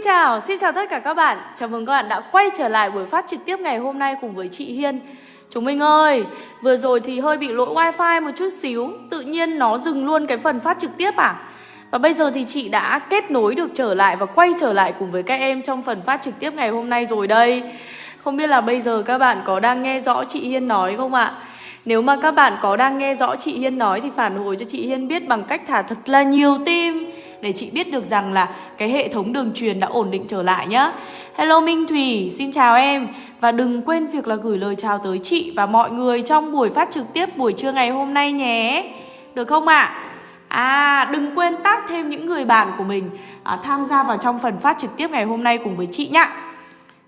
Xin chào, xin chào tất cả các bạn. Chào mừng các bạn đã quay trở lại buổi phát trực tiếp ngày hôm nay cùng với chị Hiên. Chúng mình ơi, vừa rồi thì hơi bị lỗi wifi một chút xíu Tự nhiên nó dừng luôn cái phần phát trực tiếp à? Và bây giờ thì chị đã kết nối được trở lại và quay trở lại cùng với các em trong phần phát trực tiếp ngày hôm nay rồi đây. Không biết là bây giờ các bạn có đang nghe rõ chị Hiên nói không ạ? Nếu mà các bạn có đang nghe rõ chị Hiên nói thì phản hồi cho chị Hiên biết bằng cách thả thật là nhiều tim để chị biết được rằng là cái hệ thống đường truyền đã ổn định trở lại nhá. Hello Minh Thủy, xin chào em và đừng quên việc là gửi lời chào tới chị và mọi người trong buổi phát trực tiếp buổi trưa ngày hôm nay nhé. Được không ạ? À? À đừng quên tác thêm những người bạn của mình à, tham gia vào trong phần phát trực tiếp ngày hôm nay cùng với chị nhá.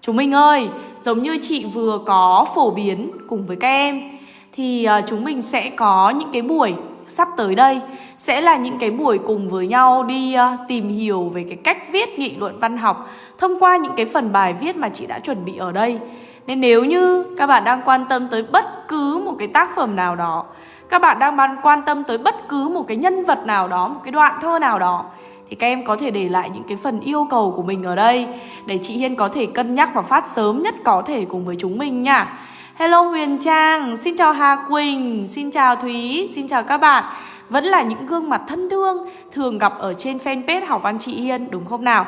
Chúng mình ơi, giống như chị vừa có phổ biến cùng với các em thì à, chúng mình sẽ có những cái buổi sắp tới đây sẽ là những cái buổi cùng với nhau đi uh, tìm hiểu về cái cách viết nghị luận văn học thông qua những cái phần bài viết mà chị đã chuẩn bị ở đây. Nên nếu như các bạn đang quan tâm tới bất cứ một cái tác phẩm nào đó, các bạn đang quan tâm tới bất cứ một cái nhân vật nào đó, một cái đoạn thơ nào đó thì các em có thể để lại những cái phần yêu cầu của mình ở đây để chị Hiên có thể cân nhắc và phát sớm nhất có thể cùng với chúng mình nha. Hello Huyền Trang, xin chào Hà Quỳnh, xin chào Thúy, xin chào các bạn. Vẫn là những gương mặt thân thương thường gặp ở trên fanpage Học Văn Chị Hiên đúng không nào?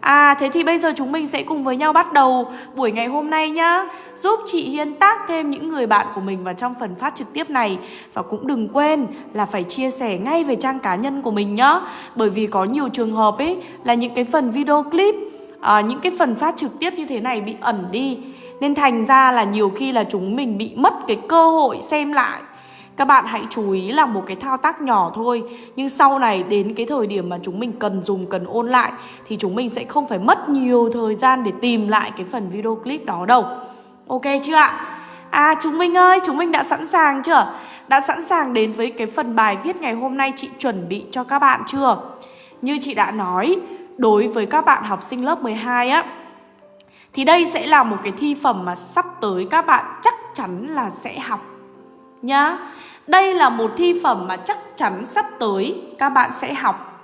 À thế thì bây giờ chúng mình sẽ cùng với nhau bắt đầu buổi ngày hôm nay nhá. Giúp chị Hiên tác thêm những người bạn của mình vào trong phần phát trực tiếp này. Và cũng đừng quên là phải chia sẻ ngay về trang cá nhân của mình nhá. Bởi vì có nhiều trường hợp ấy là những cái phần video clip à, Những cái phần phát trực tiếp như thế này bị ẩn đi nên thành ra là nhiều khi là chúng mình bị mất cái cơ hội xem lại Các bạn hãy chú ý là một cái thao tác nhỏ thôi Nhưng sau này đến cái thời điểm mà chúng mình cần dùng, cần ôn lại Thì chúng mình sẽ không phải mất nhiều thời gian để tìm lại cái phần video clip đó đâu Ok chưa ạ? À chúng mình ơi, chúng mình đã sẵn sàng chưa? Đã sẵn sàng đến với cái phần bài viết ngày hôm nay chị chuẩn bị cho các bạn chưa? Như chị đã nói, đối với các bạn học sinh lớp 12 á thì đây sẽ là một cái thi phẩm mà sắp tới các bạn chắc chắn là sẽ học, nhá. Đây là một thi phẩm mà chắc chắn sắp tới các bạn sẽ học.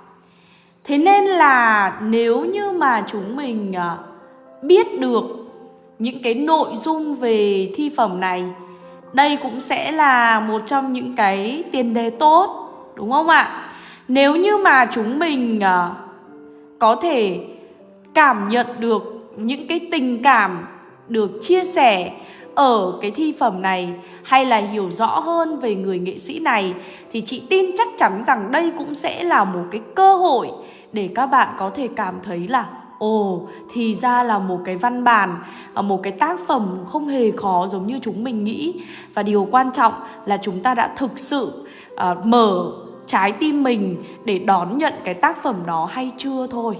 Thế nên là nếu như mà chúng mình ờ, biết được những cái nội dung về thi phẩm này, đây cũng sẽ là một trong những cái tiền đề tốt, đúng không ạ? Nếu như mà chúng mình ờ, có thể cảm nhận được những cái tình cảm được chia sẻ ở cái thi phẩm này hay là hiểu rõ hơn về người nghệ sĩ này thì chị tin chắc chắn rằng đây cũng sẽ là một cái cơ hội để các bạn có thể cảm thấy là Ồ, thì ra là một cái văn bản, à, một cái tác phẩm không hề khó giống như chúng mình nghĩ. Và điều quan trọng là chúng ta đã thực sự uh, mở trái tim mình để đón nhận cái tác phẩm đó hay chưa thôi.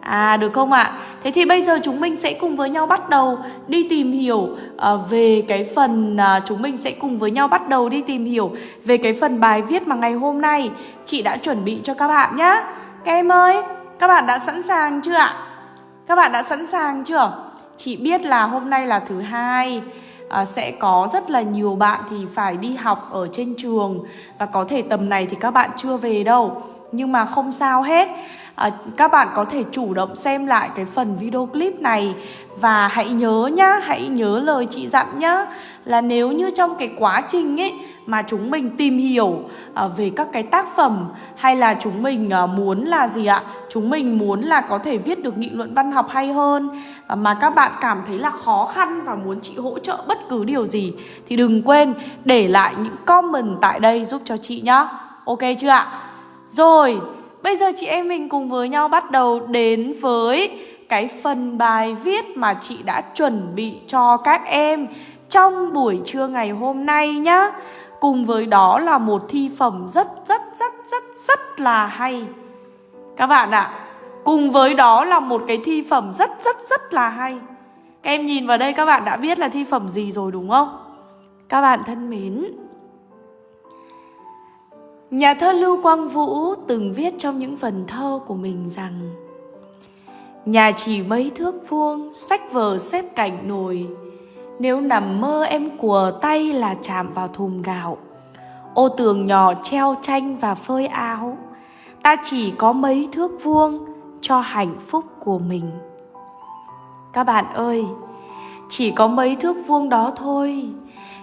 À được không ạ? À? Thế thì bây giờ chúng mình sẽ cùng với nhau bắt đầu đi tìm hiểu uh, về cái phần uh, chúng mình sẽ cùng với nhau bắt đầu đi tìm hiểu về cái phần bài viết mà ngày hôm nay chị đã chuẩn bị cho các bạn nhé. Các em ơi, các bạn đã sẵn sàng chưa ạ? Các bạn đã sẵn sàng chưa? Chị biết là hôm nay là thứ hai à, sẽ có rất là nhiều bạn thì phải đi học ở trên trường và có thể tầm này thì các bạn chưa về đâu nhưng mà không sao hết à, các bạn có thể chủ động xem lại cái phần video clip này và hãy nhớ nhá hãy nhớ lời chị dặn nhá là nếu như trong cái quá trình ấy mà chúng mình tìm hiểu à, về các cái tác phẩm hay là chúng mình à, muốn là gì ạ? Chúng mình muốn là có thể viết được nghị luận văn học hay hơn à, mà các bạn cảm thấy là khó khăn và muốn chị hỗ trợ bất cứ điều gì thì đừng quên để lại những comment tại đây giúp cho chị nhá. Ok chưa ạ? Rồi Bây giờ chị em mình cùng với nhau bắt đầu đến với cái phần bài viết mà chị đã chuẩn bị cho các em trong buổi trưa ngày hôm nay nhá. Cùng với đó là một thi phẩm rất rất rất rất rất là hay. Các bạn ạ, à, cùng với đó là một cái thi phẩm rất rất rất là hay. Các em nhìn vào đây các bạn đã biết là thi phẩm gì rồi đúng không? Các bạn thân mến, Nhà thơ Lưu Quang Vũ từng viết trong những phần thơ của mình rằng Nhà chỉ mấy thước vuông, sách vở xếp cạnh nồi. Nếu nằm mơ em của tay là chạm vào thùng gạo. Ô tường nhỏ treo tranh và phơi áo. Ta chỉ có mấy thước vuông cho hạnh phúc của mình. Các bạn ơi, chỉ có mấy thước vuông đó thôi,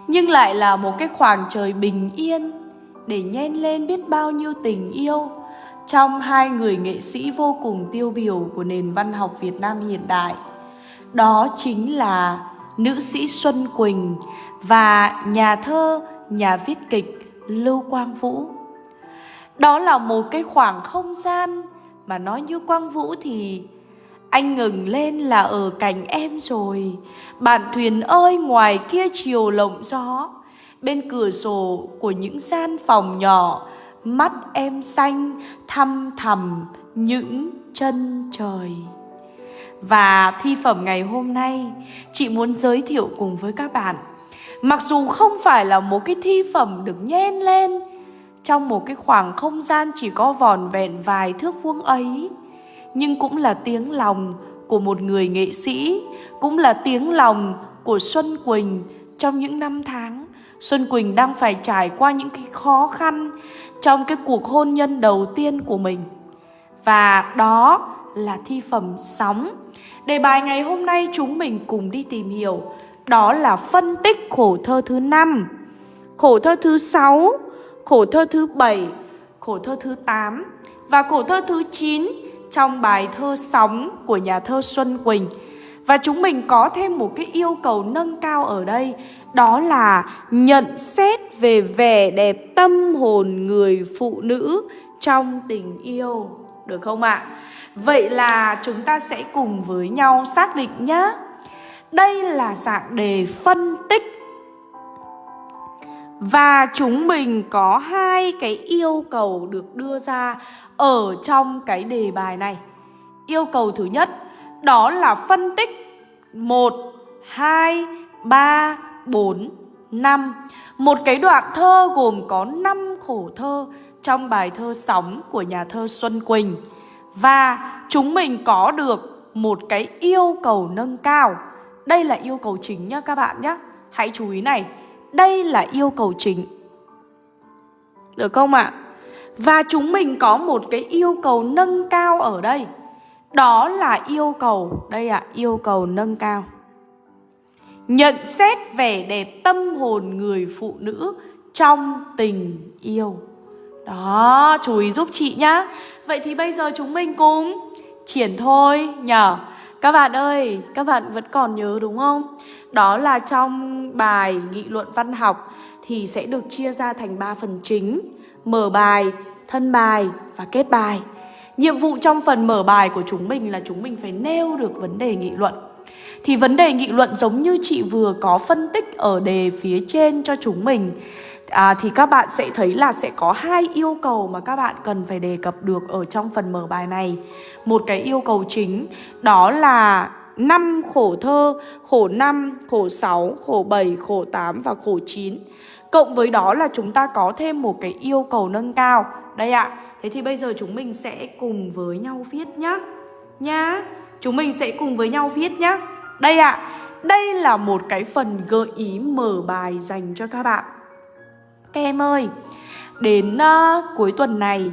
nhưng lại là một cái khoảng trời bình yên để nhen lên biết bao nhiêu tình yêu trong hai người nghệ sĩ vô cùng tiêu biểu của nền văn học Việt Nam hiện đại. Đó chính là nữ sĩ Xuân Quỳnh và nhà thơ, nhà viết kịch Lưu Quang Vũ. Đó là một cái khoảng không gian mà nói như Quang Vũ thì anh ngừng lên là ở cạnh em rồi Bạn thuyền ơi ngoài kia chiều lộng gió Bên cửa sổ của những gian phòng nhỏ, Mắt em xanh, thăm thầm những chân trời. Và thi phẩm ngày hôm nay, Chị muốn giới thiệu cùng với các bạn. Mặc dù không phải là một cái thi phẩm được nhen lên, Trong một cái khoảng không gian chỉ có vòn vẹn vài thước vuông ấy, Nhưng cũng là tiếng lòng của một người nghệ sĩ, Cũng là tiếng lòng của Xuân Quỳnh trong những năm tháng. Xuân Quỳnh đang phải trải qua những cái khó khăn trong cái cuộc hôn nhân đầu tiên của mình. Và đó là thi phẩm Sóng. Đề bài ngày hôm nay chúng mình cùng đi tìm hiểu đó là phân tích khổ thơ thứ 5, khổ thơ thứ 6, khổ thơ thứ 7, khổ thơ thứ 8 và khổ thơ thứ 9 trong bài thơ Sóng của nhà thơ Xuân Quỳnh. Và chúng mình có thêm một cái yêu cầu nâng cao ở đây đó là nhận xét về vẻ đẹp tâm hồn người phụ nữ trong tình yêu Được không ạ? À? Vậy là chúng ta sẽ cùng với nhau xác định nhé Đây là dạng đề phân tích và chúng mình có hai cái yêu cầu được đưa ra ở trong cái đề bài này. Yêu cầu thứ nhất đó là phân tích 1, 2, 3, 4, 5 Một cái đoạn thơ gồm có 5 khổ thơ trong bài thơ Sóng của nhà thơ Xuân Quỳnh Và chúng mình có được một cái yêu cầu nâng cao Đây là yêu cầu chính nhá các bạn nhé Hãy chú ý này Đây là yêu cầu chính Được không ạ? À? Và chúng mình có một cái yêu cầu nâng cao ở đây đó là yêu cầu, đây ạ, à, yêu cầu nâng cao. Nhận xét vẻ đẹp tâm hồn người phụ nữ trong tình yêu. Đó, chú ý giúp chị nhá. Vậy thì bây giờ chúng mình cùng triển thôi nhở. Các bạn ơi, các bạn vẫn còn nhớ đúng không? Đó là trong bài nghị luận văn học thì sẽ được chia ra thành 3 phần chính. Mở bài, thân bài và kết bài. Nhiệm vụ trong phần mở bài của chúng mình là chúng mình phải nêu được vấn đề nghị luận thì vấn đề nghị luận giống như chị vừa có phân tích ở đề phía trên cho chúng mình. À, Thì các bạn sẽ thấy là sẽ có hai yêu cầu mà các bạn cần phải đề cập được ở trong phần mở bài này. Một cái yêu cầu chính đó là năm khổ thơ, khổ 5, khổ 6, khổ 7, khổ 8 và khổ 9 Cộng với đó là chúng ta có thêm một cái yêu cầu nâng cao. Đây ạ, à, Thế thì bây giờ chúng mình sẽ cùng với nhau viết nhá. Nhá Chúng mình sẽ cùng với nhau viết nhá. Đây ạ à, Đây là một cái phần gợi ý mở bài dành cho các bạn Các em ơi Đến uh, cuối tuần này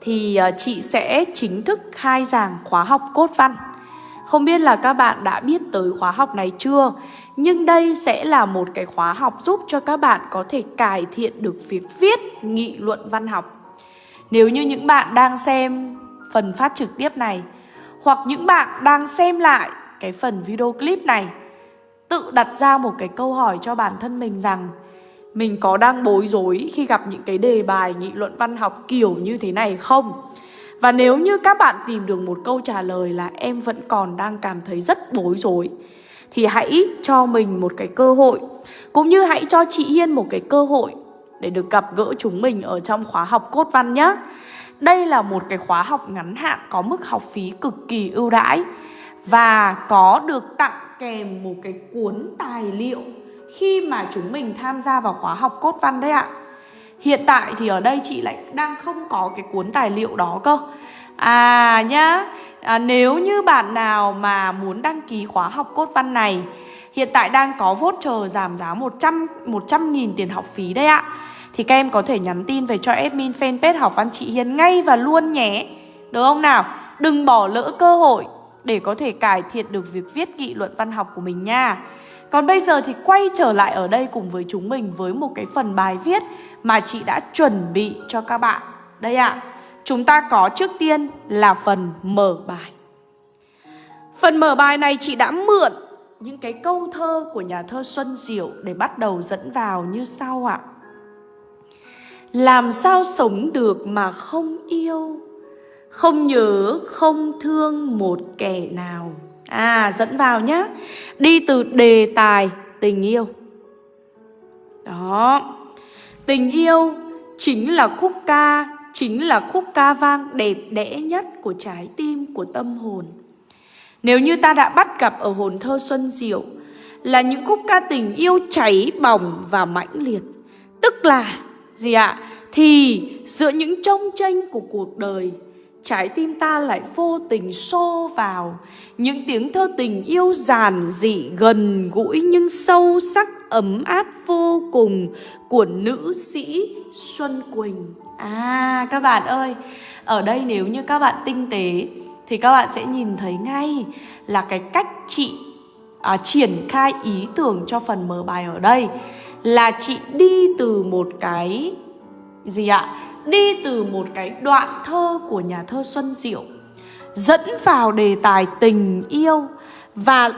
Thì uh, chị sẽ chính thức khai giảng khóa học cốt văn không biết là các bạn đã biết tới khóa học này chưa? Nhưng đây sẽ là một cái khóa học giúp cho các bạn có thể cải thiện được việc viết nghị luận văn học. Nếu như những bạn đang xem phần phát trực tiếp này Hoặc những bạn đang xem lại cái phần video clip này, Tự đặt ra một cái câu hỏi cho bản thân mình rằng, Mình có đang bối rối khi gặp những cái đề bài, nghị luận văn học kiểu như thế này không? Và nếu như các bạn tìm được một câu trả lời là em vẫn còn đang cảm thấy rất bối rối, Thì hãy cho mình một cái cơ hội, Cũng như hãy cho chị Hiên một cái cơ hội để được gặp gỡ chúng mình ở trong khóa học cốt văn nhé. Đây là một cái khóa học ngắn hạn có mức học phí cực kỳ ưu đãi và có được tặng kèm một cái cuốn tài liệu khi mà chúng mình tham gia vào khóa học cốt văn đấy ạ. Hiện tại thì ở đây chị lại đang không có cái cuốn tài liệu đó cơ. À nhá, à, nếu như bạn nào mà muốn đăng ký khóa học cốt văn này Hiện tại đang có voucher giảm giá 100 100 nghìn tiền học phí đấy ạ thì các em có thể nhắn tin về cho admin fanpage học văn chị Hiền ngay và luôn nhé Được không nào? đừng bỏ lỡ cơ hội để có thể cải thiện được việc viết nghị luận văn học của mình nha. Còn bây giờ thì quay trở lại ở đây cùng với chúng mình với một cái phần bài viết mà chị đã chuẩn bị cho các bạn. Đây ạ, à, chúng ta có trước tiên là phần mở bài. Phần mở bài này chị đã mượn những cái câu thơ của nhà thơ Xuân Diệu để bắt đầu dẫn vào như sau ạ. Làm sao sống được mà không yêu không nhớ, không thương một kẻ nào. À dẫn vào nhá. Đi từ đề tài tình yêu. Đó. Tình yêu chính là khúc ca Chính là khúc ca vang đẹp đẽ nhất của trái tim, của tâm hồn. Nếu như ta đã bắt gặp ở hồn thơ Xuân Diệu Là những khúc ca tình yêu cháy bỏng và mãnh liệt. Tức là gì ạ? À? Thì giữa những trông tranh của cuộc đời Trái tim ta lại vô tình xô vào. Những tiếng thơ tình yêu giản dị gần gũi Nhưng sâu sắc ấm áp vô cùng Của nữ sĩ Xuân Quỳnh. À các bạn ơi Ở đây nếu như các bạn tinh tế Thì các bạn sẽ nhìn thấy ngay Là cái cách chị à, triển khai ý tưởng cho phần mở bài ở đây. Là chị đi từ một cái gì ạ? Đi từ một cái đoạn thơ của nhà thơ Xuân Diệu, Dẫn vào đề tài tình yêu Và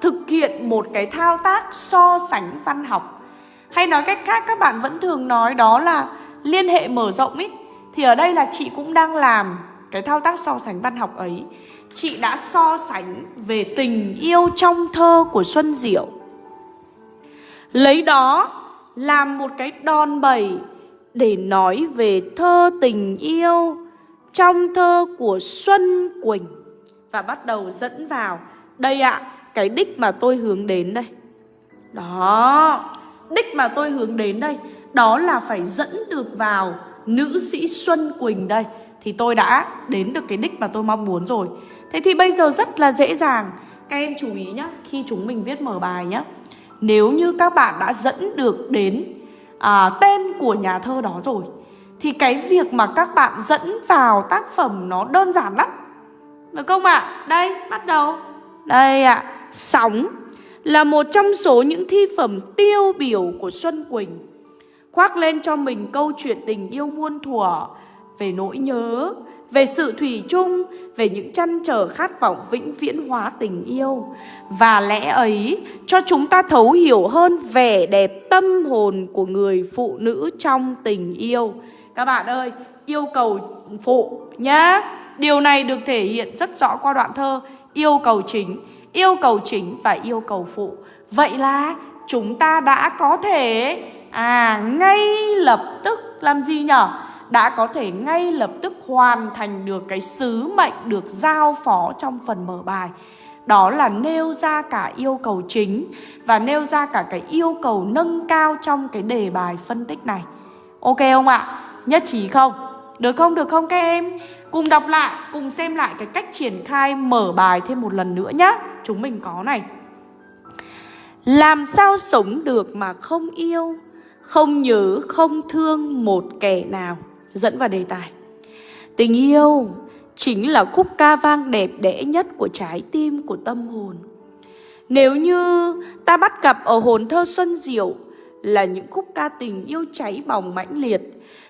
thực hiện một cái thao tác so sánh văn học. Hay nói cách khác, các bạn vẫn thường nói đó là liên hệ mở rộng ý. Thì ở đây là chị cũng đang làm cái thao tác so sánh văn học ấy. Chị đã so sánh về tình yêu trong thơ của Xuân Diệu. Lấy đó làm một cái đòn bẩy để nói về thơ tình yêu trong thơ của Xuân Quỳnh và bắt đầu dẫn vào đây ạ, à, cái đích mà tôi hướng đến đây. Đó, đích mà tôi hướng đến đây, đó là phải dẫn được vào nữ sĩ Xuân Quỳnh đây thì tôi đã đến được cái đích mà tôi mong muốn rồi. Thế thì bây giờ rất là dễ dàng. Các em chú ý nhá, khi chúng mình viết mở bài nhá. Nếu như các bạn đã dẫn được đến à, tên của nhà thơ đó rồi thì cái việc mà các bạn dẫn vào tác phẩm nó đơn giản lắm được không ạ? À? Đây, bắt đầu Đây ạ, à, Sóng là một trong số những thi phẩm tiêu biểu của Xuân Quỳnh Khoác lên cho mình câu chuyện tình yêu muôn thuở Về nỗi nhớ, về sự thủy chung, về những chăn trở khát vọng vĩnh viễn hóa tình yêu. Và lẽ ấy cho chúng ta thấu hiểu hơn vẻ đẹp tâm hồn của người phụ nữ trong tình yêu. Các bạn ơi, yêu cầu phụ nhá. Điều này được thể hiện rất rõ qua đoạn thơ yêu cầu chính, yêu cầu chính và yêu cầu phụ. Vậy là chúng ta đã có thể à ngay lập tức làm gì nhở? Đã có thể ngay lập tức hoàn thành được cái sứ mệnh được giao phó trong phần mở bài. Đó là nêu ra cả yêu cầu chính và nêu ra cả cái yêu cầu nâng cao trong cái đề bài phân tích này. Ok không ạ? Nhất trí không? Được không? Được không các em? Cùng đọc lại, cùng xem lại cái cách triển khai mở bài thêm một lần nữa nhá. Chúng mình có này. Làm sao sống được mà không yêu, không nhớ, không thương một kẻ nào? Dẫn vào đề tài. Tình yêu chính là khúc ca vang đẹp đẽ nhất của trái tim, của tâm hồn. Nếu như ta bắt gặp ở hồn thơ Xuân Diệu là những khúc ca tình yêu cháy bỏng mãnh liệt,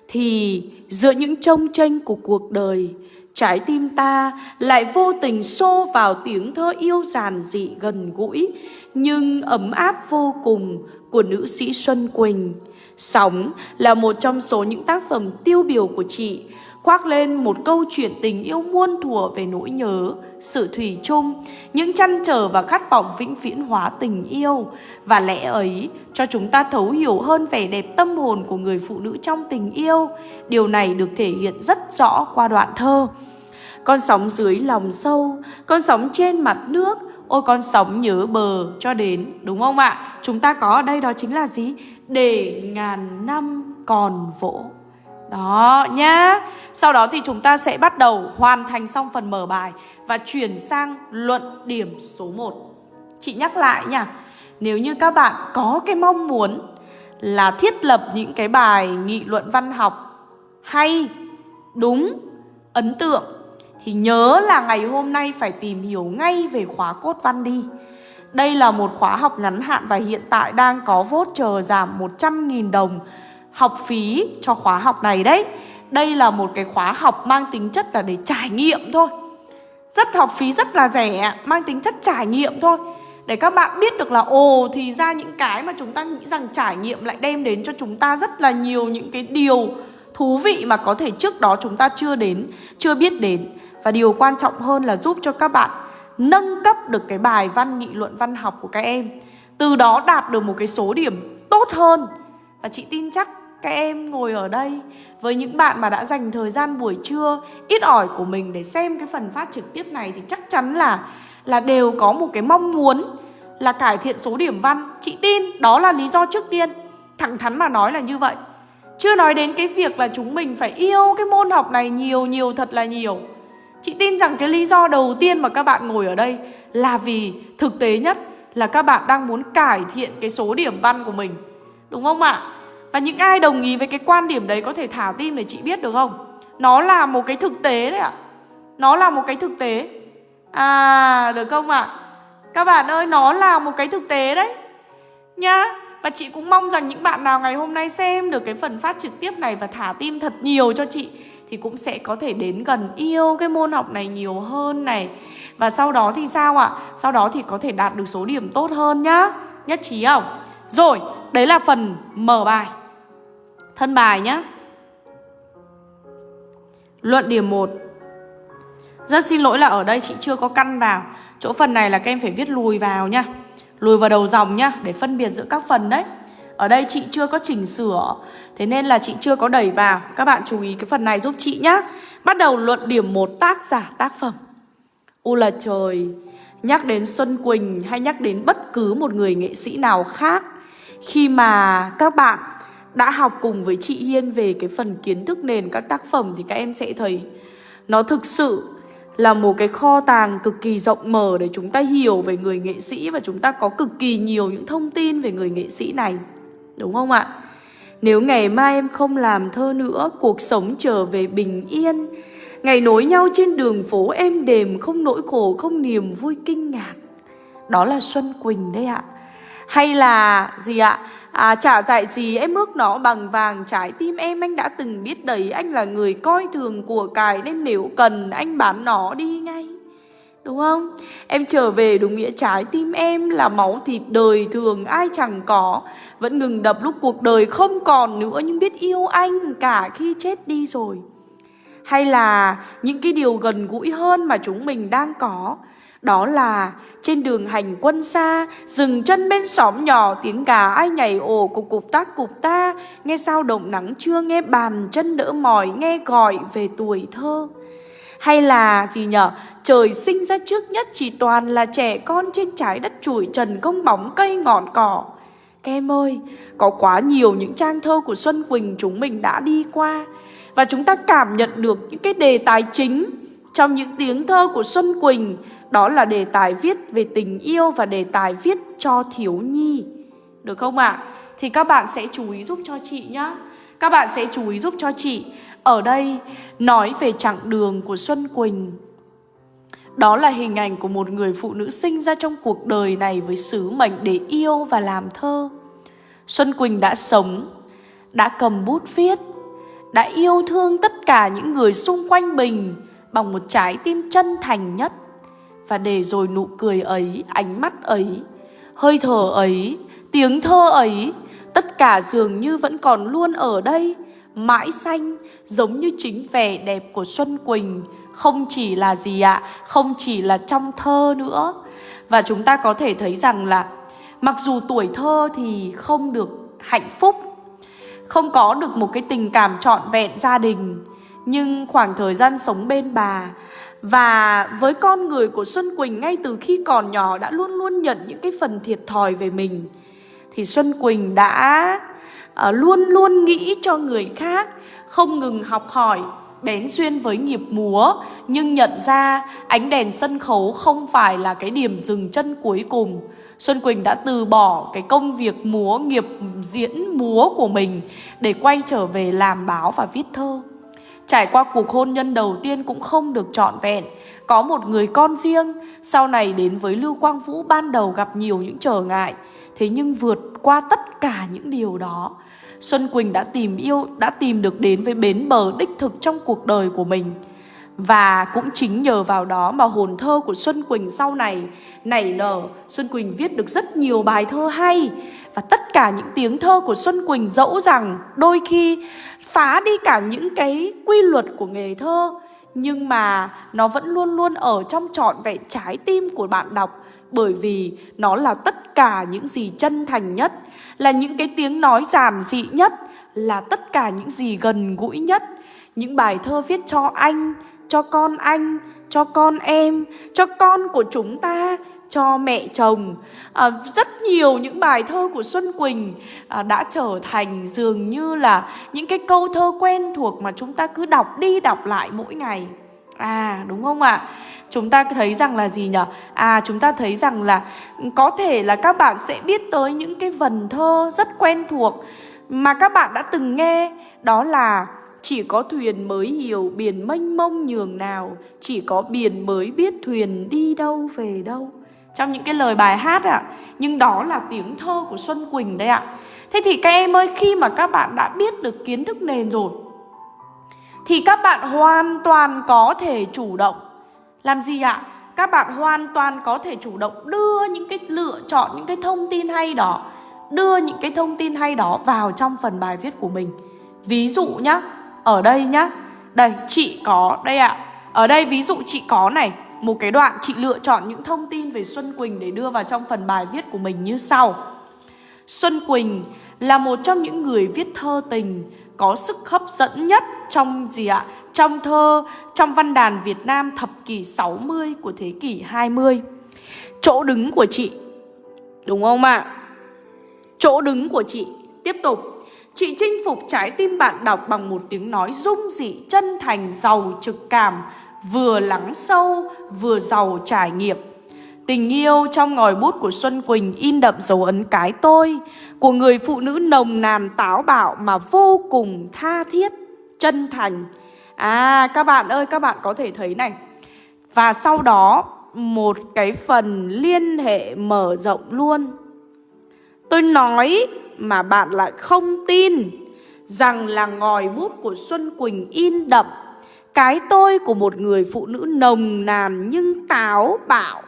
thì giữa những trông tranh của cuộc đời, trái tim ta lại vô tình xô vào tiếng thơ yêu giản dị gần gũi, nhưng ấm áp vô cùng của nữ sĩ Xuân Quỳnh. Sóng là một trong số những tác phẩm tiêu biểu của chị, khoác lên một câu chuyện tình yêu muôn thuở về nỗi nhớ, sự thủy chung, những chăn trở và khát vọng vĩnh viễn hóa tình yêu. Và lẽ ấy cho chúng ta thấu hiểu hơn vẻ đẹp tâm hồn của người phụ nữ trong tình yêu. Điều này được thể hiện rất rõ qua đoạn thơ. Con sóng dưới lòng sâu, con sóng trên mặt nước, ôi con sóng nhớ bờ cho đến, đúng không ạ? Chúng ta có ở đây đó chính là gì? Để ngàn năm còn vỗ. Đó nhá. Sau đó thì chúng ta sẽ bắt đầu hoàn thành xong phần mở bài và chuyển sang luận điểm số 1. Chị nhắc lại nha. Nếu như các bạn có cái mong muốn là thiết lập những cái bài nghị luận văn học hay, đúng, ấn tượng Thì nhớ là ngày hôm nay phải tìm hiểu ngay về khóa cốt văn đi đây là một khóa học ngắn hạn và hiện tại đang có voucher giảm 100.000 đồng học phí cho khóa học này đấy. Đây là một cái khóa học mang tính chất là để trải nghiệm thôi. Rất học phí rất là rẻ, mang tính chất trải nghiệm thôi. Để các bạn biết được là ồ thì ra những cái mà chúng ta nghĩ rằng trải nghiệm lại đem đến cho chúng ta rất là nhiều những cái điều thú vị mà có thể trước đó chúng ta chưa đến, chưa biết đến. Và điều quan trọng hơn là giúp cho các bạn nâng cấp được cái bài văn, nghị luận, văn học của các em. Từ đó đạt được một cái số điểm tốt hơn. Và chị tin chắc các em ngồi ở đây với những bạn mà đã dành thời gian buổi trưa ít ỏi của mình để xem cái phần phát trực tiếp này thì chắc chắn là là đều có một cái mong muốn là cải thiện số điểm văn. Chị tin đó là lý do trước tiên. Thẳng thắn mà nói là như vậy. Chưa nói đến cái việc là chúng mình phải yêu cái môn học này nhiều nhiều thật là nhiều. Chị tin rằng cái lý do đầu tiên mà các bạn ngồi ở đây là vì thực tế nhất là các bạn đang muốn cải thiện cái số điểm văn của mình. Đúng không ạ? Và những ai đồng ý với cái quan điểm đấy có thể thả tim để chị biết được không? Nó là một cái thực tế đấy ạ. Nó là một cái thực tế. À, được không ạ? Các bạn ơi, nó là một cái thực tế đấy. Nhá. Và chị cũng mong rằng những bạn nào ngày hôm nay xem được cái phần phát trực tiếp này và thả tim thật nhiều cho chị thì cũng sẽ có thể đến gần yêu cái môn học này nhiều hơn này. Và sau đó thì sao ạ? Sau đó thì có thể đạt được số điểm tốt hơn nhá. Nhất trí không? Rồi, đấy là phần mở bài. Thân bài nhá. Luận điểm 1 Rất xin lỗi là ở đây chị chưa có căn vào Chỗ phần này là các em phải viết lùi vào nha Lùi vào đầu dòng nhá Để phân biệt giữa các phần đấy Ở đây chị chưa có chỉnh sửa Thế nên là chị chưa có đẩy vào Các bạn chú ý cái phần này giúp chị nhá Bắt đầu luận điểm một tác giả tác phẩm U là trời, Nhắc đến Xuân Quỳnh hay nhắc đến bất cứ một người nghệ sĩ nào khác Khi mà các bạn đã học cùng với chị Hiên về cái phần kiến thức nền các tác phẩm Thì các em sẽ thấy Nó thực sự là một cái kho tàng cực kỳ rộng mở để chúng ta hiểu về người nghệ sĩ và chúng ta có cực kỳ nhiều những thông tin về người nghệ sĩ này. Đúng không ạ? Nếu ngày mai em không làm thơ nữa, cuộc sống trở về bình yên. Ngày nối nhau trên đường phố êm đềm, không nỗi khổ, không niềm vui kinh ngạc. Đó là Xuân Quỳnh đấy ạ. Hay là gì ạ? À, chả dạy gì em ước nó bằng vàng trái tim em anh đã từng biết đấy Anh là người coi thường của cải nên nếu cần anh bán nó đi ngay Đúng không? Em trở về đúng nghĩa trái tim em là máu thịt đời thường, ai chẳng có. Vẫn ngừng đập lúc cuộc đời không còn nữa, nhưng biết yêu anh cả khi chết đi rồi. Hay là những cái điều gần gũi hơn mà chúng mình đang có. Đó là trên đường hành quân xa, Dừng chân bên xóm nhỏ, Tiếng gà ai nhảy ồ, cục cục tác cục ta. Nghe sao động nắng chưa, Nghe bàn chân đỡ mỏi, Nghe gọi về tuổi thơ hay là gì nhở Trời sinh ra trước nhất chỉ toàn là trẻ con trên trái đất chủi trần không bóng cây ngọn cỏ Các em ơi, có quá nhiều những trang thơ của Xuân Quỳnh chúng mình đã đi qua Và chúng ta cảm nhận được những cái đề tài chính trong những tiếng thơ của Xuân Quỳnh đó là đề tài viết về tình yêu và đề tài viết cho thiếu nhi. Được không ạ? À? Thì các bạn sẽ chú ý giúp cho chị nhá. Các bạn sẽ chú ý giúp cho chị. Ở đây nói về chặng đường của Xuân Quỳnh. Đó là hình ảnh của một người phụ nữ sinh ra trong cuộc đời này với sứ mệnh để yêu và làm thơ. Xuân Quỳnh đã sống, đã cầm bút viết, đã yêu thương tất cả những người xung quanh mình bằng một trái tim chân thành nhất và để rồi nụ cười ấy, ánh mắt ấy, hơi thở ấy, tiếng thơ ấy, tất cả dường như vẫn còn luôn ở đây, mãi xanh, giống như chính vẻ đẹp của Xuân Quỳnh, không chỉ là gì ạ, không chỉ là trong thơ nữa. Và chúng ta có thể thấy rằng là mặc dù tuổi thơ thì không được hạnh phúc, không có được một cái tình cảm trọn vẹn gia đình, nhưng khoảng thời gian sống bên bà và với con người của Xuân Quỳnh ngay từ khi còn nhỏ đã luôn luôn nhận những cái phần thiệt thòi về mình Thì Xuân Quỳnh đã Ờ, luôn luôn nghĩ cho người khác Không ngừng học hỏi, bén duyên với nghiệp múa. Nhưng nhận ra ánh đèn sân khấu không phải là cái điểm dừng chân cuối cùng. Xuân Quỳnh đã từ bỏ cái công việc múa, nghiệp diễn múa của mình Để quay trở về làm báo và viết thơ. Trải qua cuộc hôn nhân đầu tiên cũng không được trọn vẹn. Có một người con riêng Sau này đến với Lưu Quang Vũ ban đầu gặp nhiều những trở ngại. Thế nhưng vượt qua tất cả những điều đó Xuân Quỳnh đã tìm yêu, Đã tìm được đến với bến bờ đích thực trong cuộc đời của mình. Và cũng chính nhờ vào đó mà hồn thơ của Xuân Quỳnh sau này nảy nở. Xuân Quỳnh viết được rất nhiều bài thơ hay. Và tất cả những tiếng thơ của Xuân Quỳnh dẫu rằng đôi khi phá đi cả những cái quy luật của nghề thơ, Nhưng mà nó vẫn luôn luôn ở trong trọn vẹn trái tim của bạn đọc. Bởi vì nó là tất cả những gì chân thành nhất Là những cái tiếng nói giản dị nhất Là tất cả những gì gần gũi nhất những bài thơ viết cho anh, cho con anh, cho con em, cho con của chúng ta, cho mẹ chồng. À, rất nhiều những bài thơ của Xuân Quỳnh à, đã trở thành dường như là những cái câu thơ quen thuộc mà chúng ta cứ đọc đi đọc lại mỗi ngày. À đúng không ạ? Chúng ta thấy rằng là gì nhỉ? À chúng ta thấy rằng là có thể là các bạn sẽ biết tới những cái vần thơ rất quen thuộc mà các bạn đã từng nghe đó là chỉ có thuyền mới hiểu biển mênh mông nhường nào Chỉ có biển mới biết thuyền đi đâu về đâu Trong những cái lời bài hát ạ à, Nhưng đó là tiếng thơ của Xuân Quỳnh đấy ạ à. Thế thì các em ơi khi mà các bạn đã biết được kiến thức nền rồi Thì các bạn hoàn toàn có thể chủ động làm gì ạ? À? Các bạn hoàn toàn có thể chủ động đưa những cái lựa chọn, những cái thông tin hay đó, Đưa những cái thông tin hay đó vào trong phần bài viết của mình Ví dụ nhá, ở đây nhá Đây, chị có, đây ạ à. Ở đây ví dụ chị có này, Một cái đoạn chị lựa chọn những thông tin về Xuân Quỳnh Để đưa vào trong phần bài viết của mình như sau Xuân Quỳnh là một trong những người viết thơ tình, Có sức hấp dẫn nhất trong gì ạ? Trong thơ, trong văn đàn Việt Nam thập kỷ 60 của thế kỷ 20 Chỗ đứng của chị Đúng không ạ? À? Chỗ đứng của chị Tiếp tục Chị chinh phục trái tim bạn đọc bằng một tiếng nói dung dị, chân thành, giàu trực cảm, vừa lắng sâu, vừa giàu trải nghiệm. Tình yêu trong ngòi bút của Xuân Quỳnh in đậm dấu ấn cái tôi của người phụ nữ nồng nàn táo bạo mà vô cùng tha thiết, chân thành. À các bạn ơi, các bạn có thể thấy này. Và sau đó một cái phần liên hệ mở rộng luôn. Tôi nói mà bạn lại không tin rằng là ngòi bút của Xuân Quỳnh in đậm cái tôi của một người phụ nữ nồng nàn nhưng táo bạo.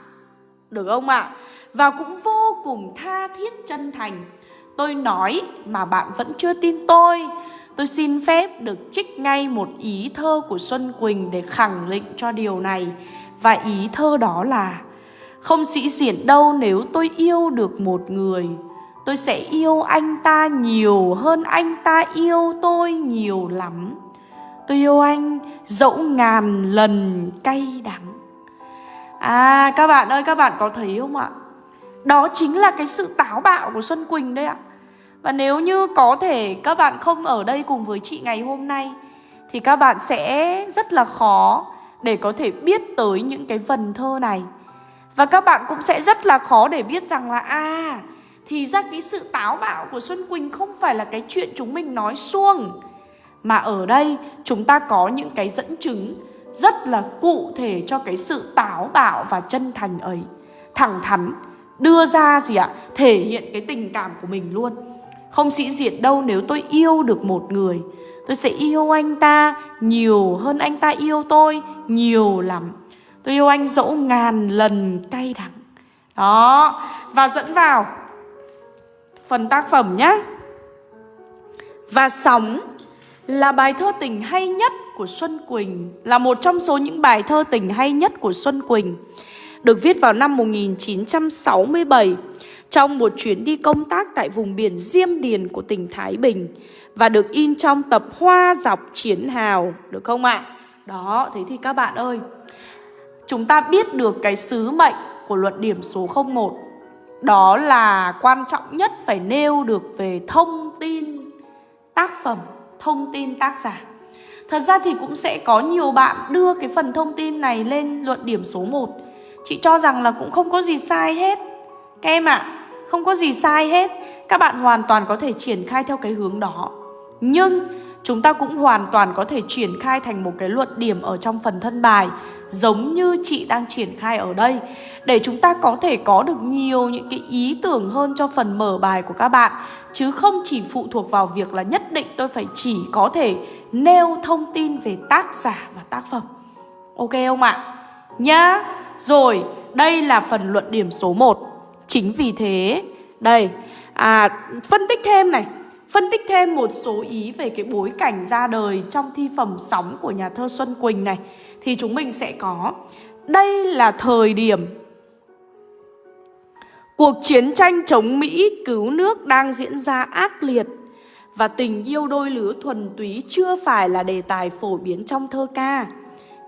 Được không ạ? À? Và cũng vô cùng tha thiết chân thành. Tôi nói mà bạn vẫn chưa tin tôi. Tôi xin phép được trích ngay một ý thơ của Xuân Quỳnh để khẳng định cho điều này. Và ý thơ đó là, Không sĩ diện đâu nếu tôi yêu được một người. Tôi sẽ yêu anh ta nhiều hơn anh ta yêu tôi nhiều lắm. Tôi yêu anh dẫu ngàn lần cay đắng. À các bạn ơi, các bạn có thấy không ạ? Đó chính là cái sự táo bạo của Xuân Quỳnh đấy ạ. Và nếu như có thể các bạn không ở đây cùng với chị ngày hôm nay, Thì các bạn sẽ rất là khó để có thể biết tới những cái vần thơ này. Và các bạn cũng sẽ rất là khó để biết rằng là À thì ra cái sự táo bạo của Xuân Quỳnh không phải là cái chuyện chúng mình nói suông Mà ở đây chúng ta có những cái dẫn chứng rất là cụ thể cho cái sự táo bạo và chân thành ấy. Thẳng thắn, đưa ra gì ạ? Thể hiện cái tình cảm của mình luôn. Không sĩ diện đâu nếu tôi yêu được một người Tôi sẽ yêu anh ta nhiều hơn anh ta yêu tôi nhiều lắm Tôi yêu anh dẫu ngàn lần cay đắng Đó Và dẫn vào phần tác phẩm nhé. Và Sóng là bài thơ tình hay nhất của Xuân Quỳnh, là một trong số những bài thơ tình hay nhất của Xuân Quỳnh. Được viết vào năm 1967 trong một chuyến đi công tác tại vùng biển Diêm Điền của tỉnh Thái Bình và được in trong tập Hoa dọc chiến hào, được không ạ? À? Đó, thế thì các bạn ơi, chúng ta biết được cái sứ mệnh của luận điểm số 01 đó là quan trọng nhất phải nêu được về thông tin tác phẩm, thông tin tác giả. Thật ra thì cũng sẽ có nhiều bạn đưa cái phần thông tin này lên luận điểm số 1. Chị cho rằng là cũng không có gì sai hết. Các em ạ, à, không có gì sai hết. Các bạn hoàn toàn có thể triển khai theo cái hướng đó. Nhưng chúng ta cũng hoàn toàn có thể triển khai thành một cái luận điểm ở trong phần thân bài giống như chị đang triển khai ở đây để chúng ta có thể có được nhiều những cái ý tưởng hơn cho phần mở bài của các bạn chứ không chỉ phụ thuộc vào việc là nhất định tôi phải chỉ có thể nêu thông tin về tác giả và tác phẩm. Ok không ạ? Nhá. Rồi, đây là phần luận điểm số 1. Chính vì thế, đây, à, phân tích thêm này. Phân tích thêm một số ý về cái bối cảnh ra đời trong thi phẩm sóng của nhà thơ Xuân Quỳnh này Thì chúng mình sẽ có Đây là thời điểm Cuộc chiến tranh chống Mỹ cứu nước đang diễn ra ác liệt Và tình yêu đôi lứa thuần túy chưa phải là đề tài phổ biến trong thơ ca.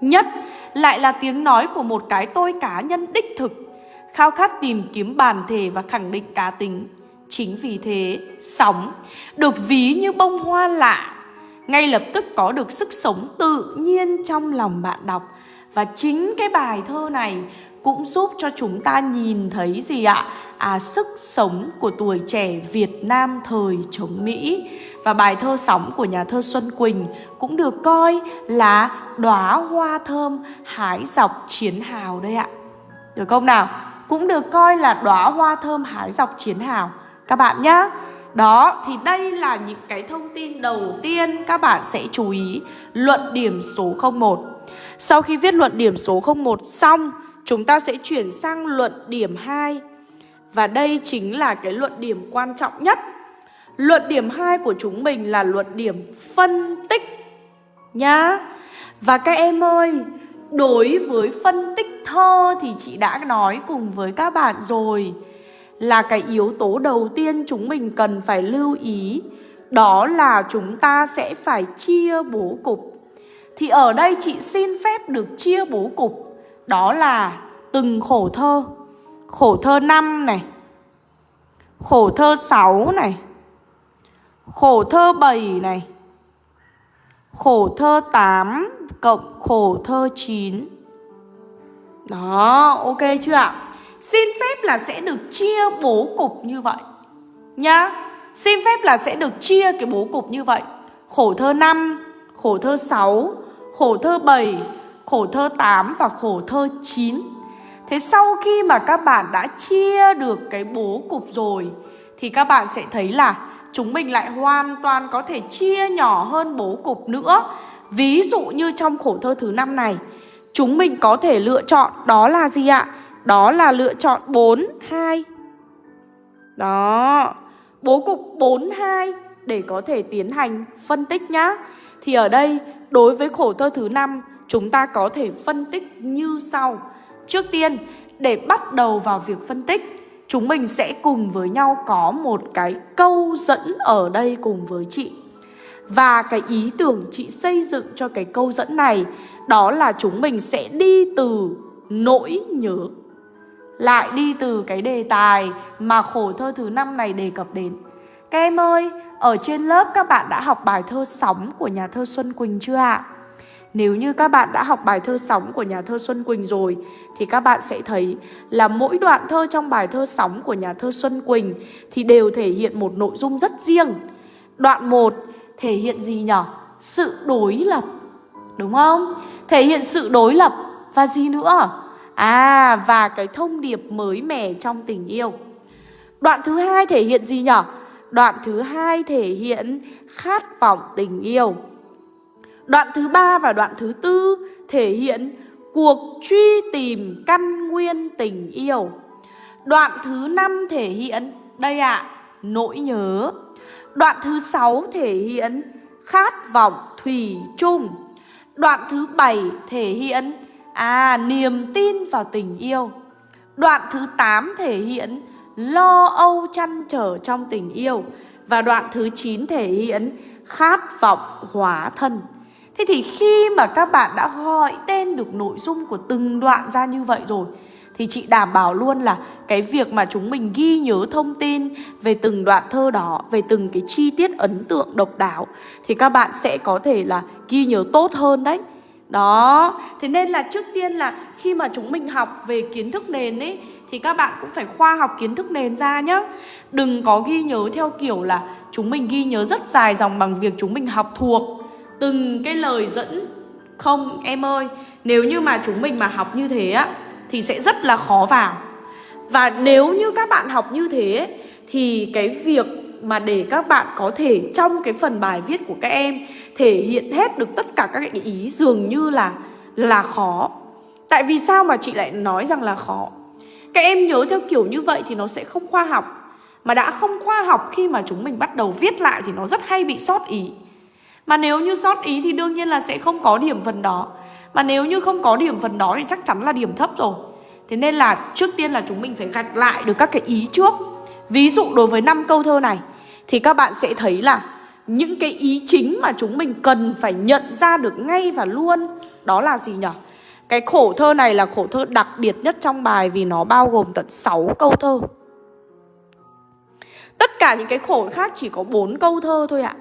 Nhất lại là tiếng nói của một cái tôi cá nhân đích thực. Khao khát tìm kiếm bản thể và khẳng định cá tính Chính vì thế, sóng được ví như bông hoa lạ, ngay lập tức có được sức sống tự nhiên trong lòng bạn đọc. Và chính cái bài thơ này cũng giúp cho chúng ta nhìn thấy gì ạ? À, sức sống của tuổi trẻ Việt Nam thời chống Mỹ. Và bài thơ sóng của nhà thơ Xuân Quỳnh cũng được coi là đóa hoa thơm hái dọc chiến hào đây ạ. Được không nào? Cũng được coi là đóa hoa thơm hái dọc chiến hào. Các bạn nhé đó, thì đây là những cái thông tin đầu tiên các bạn sẽ chú ý. Luận điểm số 01 Sau khi viết luận điểm số 01 xong, Chúng ta sẽ chuyển sang luận điểm 2 Và đây chính là cái luận điểm quan trọng nhất. Luận điểm 2 của chúng mình là luận điểm phân tích Nhá. Và các em ơi Đối với phân tích thơ thì chị đã nói cùng với các bạn rồi. Là cái yếu tố đầu tiên chúng mình cần phải lưu ý, đó là chúng ta sẽ phải chia bố cục. Thì ở đây chị xin phép được chia bố cục, đó là từng khổ thơ. Khổ thơ 5 này, khổ thơ 6 này, khổ thơ 7 này khổ thơ 8 cộng khổ thơ 9 đó, ok chưa ạ? Xin phép là sẽ được chia bố cục như vậy, Nhá. Xin phép là sẽ được chia cái bố cục như vậy. Khổ thơ 5 Khổ thơ 6 Khổ thơ 7 Khổ thơ 8 và khổ thơ 9 Thế sau khi mà các bạn đã chia được cái bố cục rồi, Thì các bạn sẽ thấy là Chúng mình lại hoàn toàn có thể chia nhỏ hơn bố cục nữa. Ví dụ như trong khổ thơ thứ năm này Chúng mình có thể lựa chọn đó là gì ạ? Đó là lựa chọn 4, 2 Đó Bố cục 4, 2 Để có thể tiến hành phân tích nhá. Thì ở đây đối với khổ thơ thứ năm Chúng ta có thể phân tích như sau. Trước tiên để bắt đầu vào việc phân tích Chúng mình sẽ cùng với nhau có một cái câu dẫn ở đây cùng với chị Và cái ý tưởng chị xây dựng cho cái câu dẫn này Đó là chúng mình sẽ đi từ nỗi nhớ lại đi từ cái đề tài mà khổ thơ thứ năm này đề cập đến. Các em ơi, ở trên lớp các bạn đã học bài thơ Sóng của nhà thơ Xuân Quỳnh chưa ạ? Nếu như các bạn đã học bài thơ Sóng của nhà thơ Xuân Quỳnh rồi, thì các bạn sẽ thấy là mỗi đoạn thơ trong bài thơ Sóng của nhà thơ Xuân Quỳnh thì đều thể hiện một nội dung rất riêng. Đoạn 1 thể hiện gì nhỉ? Sự đối lập. Đúng không? Thể hiện sự đối lập và gì nữa? À và cái thông điệp mới mẻ trong tình yêu Đoạn thứ hai thể hiện gì nhỉ? Đoạn thứ hai thể hiện khát vọng tình yêu Đoạn thứ ba và đoạn thứ tư thể hiện cuộc truy tìm căn nguyên tình yêu Đoạn thứ năm thể hiện, đây ạ, à, nỗi nhớ Đoạn thứ sáu thể hiện khát vọng thủy chung Đoạn thứ bảy thể hiện À, niềm tin vào tình yêu. Đoạn thứ 8 thể hiện lo âu chăn trở trong tình yêu. Và đoạn thứ 9 thể hiện khát vọng hóa thân. Thế thì khi mà các bạn đã gọi tên được nội dung của từng đoạn ra như vậy rồi thì chị đảm bảo luôn là cái việc mà chúng mình ghi nhớ thông tin về từng đoạn thơ đó, về từng cái chi tiết ấn tượng độc đáo thì các bạn sẽ có thể là ghi nhớ tốt hơn đấy. Đó, thế nên là trước tiên là khi mà chúng mình học về kiến thức nền ấy Thì các bạn cũng phải khoa học kiến thức nền ra nhá Đừng có ghi nhớ theo kiểu là chúng mình ghi nhớ rất dài dòng bằng việc chúng mình học thuộc Từng cái lời dẫn Không em ơi, nếu như mà chúng mình mà học như thế á Thì sẽ rất là khó vào Và nếu như các bạn học như thế Thì cái việc mà để các bạn có thể trong cái phần bài viết của các em thể hiện hết được tất cả các cái ý dường như là là khó. Tại vì sao mà chị lại nói rằng là khó? Các em nhớ theo kiểu như vậy thì nó sẽ không khoa học. Mà đã không khoa học khi mà chúng mình bắt đầu viết lại thì nó rất hay bị sót ý. Mà nếu như sót ý thì đương nhiên là sẽ không có điểm phần đó. Mà nếu như không có điểm phần đó thì chắc chắn là điểm thấp rồi. Thế nên là trước tiên là chúng mình phải gạch lại được các cái ý trước. Ví dụ đối với năm câu thơ này, thì các bạn sẽ thấy là những cái ý chính mà chúng mình cần phải nhận ra được ngay và luôn, đó là gì nhỉ? Cái khổ thơ này là khổ thơ đặc biệt nhất trong bài vì nó bao gồm tận 6 câu thơ. Tất cả những cái khổ khác chỉ có 4 câu thơ thôi ạ.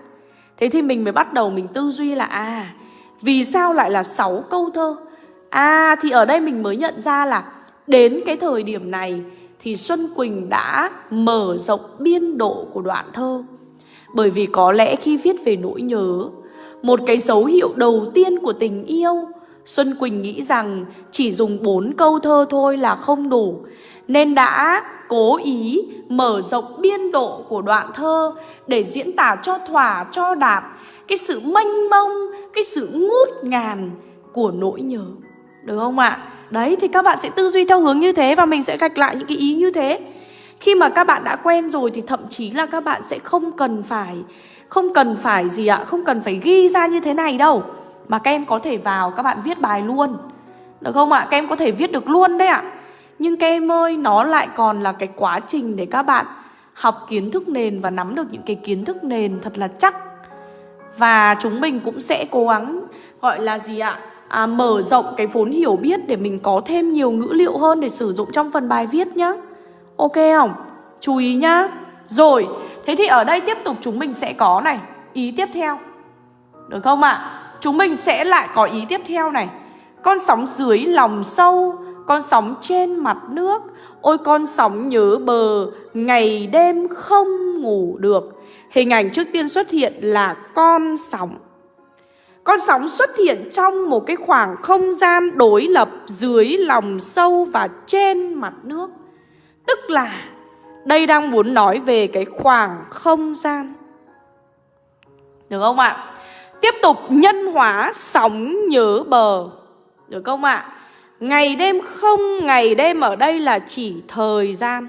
Thế thì mình mới bắt đầu mình tư duy là à, vì sao lại là 6 câu thơ? À thì ở đây mình mới nhận ra là đến cái thời điểm này thì Xuân Quỳnh đã mở rộng biên độ của đoạn thơ. Bởi vì có lẽ khi viết về nỗi nhớ, một cái dấu hiệu đầu tiên của tình yêu, Xuân Quỳnh nghĩ rằng chỉ dùng bốn câu thơ thôi là không đủ, nên đã cố ý mở rộng biên độ của đoạn thơ để diễn tả cho thỏa cho đạt cái sự mênh mông, cái sự ngút ngàn của nỗi nhớ. Được không ạ? À? Đấy thì các bạn sẽ tư duy theo hướng như thế và mình sẽ gạch lại những cái ý như thế. Khi mà các bạn đã quen rồi thì thậm chí là các bạn sẽ không cần phải không cần phải gì ạ, không cần phải ghi ra như thế này đâu. Mà các em có thể vào các bạn viết bài luôn. Được không ạ? Các em có thể viết được luôn đấy ạ. Nhưng các em ơi, nó lại còn là cái quá trình để các bạn học kiến thức nền và nắm được những cái kiến thức nền thật là chắc. Và chúng mình cũng sẽ cố gắng gọi là gì ạ? à, mở rộng cái vốn hiểu biết để mình có thêm nhiều ngữ liệu hơn để sử dụng trong phần bài viết nhá. Ok không? Chú ý nhá. Rồi, thế thì ở đây tiếp tục chúng mình sẽ có này, ý tiếp theo. Được không ạ? À? Chúng mình sẽ lại có ý tiếp theo này. Con sóng dưới lòng sâu, con sóng trên mặt nước. Ôi con sóng nhớ bờ, ngày đêm không ngủ được. Hình ảnh trước tiên xuất hiện là con sóng. Con sóng xuất hiện trong một cái khoảng không gian đối lập dưới lòng sâu và trên mặt nước. Tức là đây đang muốn nói về cái khoảng không gian. Được không ạ? Tiếp tục nhân hóa sóng nhớ bờ. Được không ạ? Ngày đêm không, ngày đêm ở đây là chỉ thời gian.